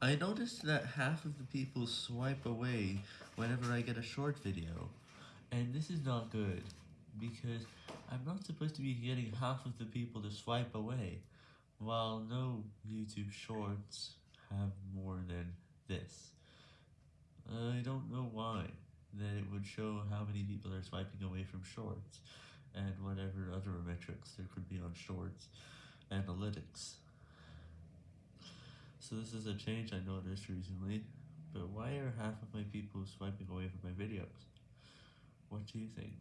I noticed that half of the people swipe away whenever I get a short video, and this is not good, because I'm not supposed to be getting half of the people to swipe away, while no YouTube shorts have more than this. I don't know why, that it would show how many people are swiping away from shorts, and whatever other metrics there could be on shorts analytics. So this is a change I noticed recently, but why are half of my people swiping away from my videos? What do you think?